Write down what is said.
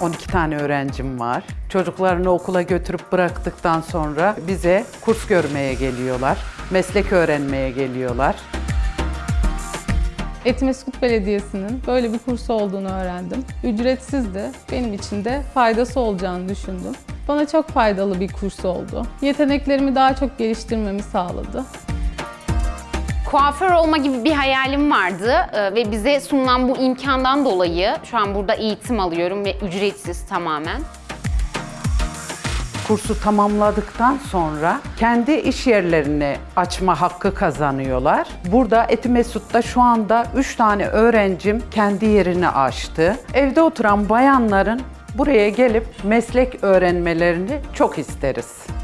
12 tane öğrencim var. Çocuklarını okula götürüp bıraktıktan sonra bize kurs görmeye geliyorlar. Meslek öğrenmeye geliyorlar. Etimeskut Belediyesi'nin böyle bir kursu olduğunu öğrendim. Ücretsizdi. Benim için de faydası olacağını düşündüm. Bana çok faydalı bir kurs oldu. Yeteneklerimi daha çok geliştirmemi sağladı. Kuaför olma gibi bir hayalim vardı e, ve bize sunulan bu imkandan dolayı şu an burada eğitim alıyorum ve ücretsiz tamamen. Kursu tamamladıktan sonra kendi iş yerlerini açma hakkı kazanıyorlar. Burada Etimesut'ta şu anda 3 tane öğrencim kendi yerini açtı. Evde oturan bayanların buraya gelip meslek öğrenmelerini çok isteriz.